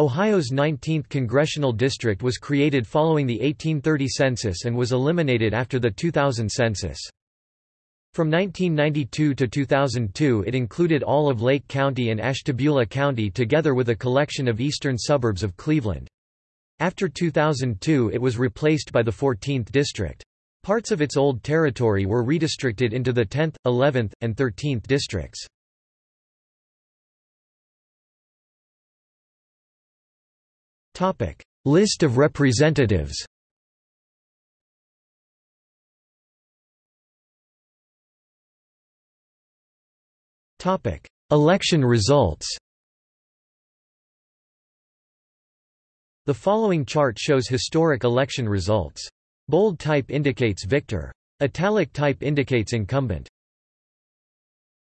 Ohio's 19th congressional district was created following the 1830 census and was eliminated after the 2000 census. From 1992 to 2002 it included all of Lake County and Ashtabula County together with a collection of eastern suburbs of Cleveland. After 2002 it was replaced by the 14th district. Parts of its old territory were redistricted into the 10th, 11th, and 13th districts. List of representatives Election results The following chart shows historic election results. Bold type indicates victor. Italic type indicates incumbent.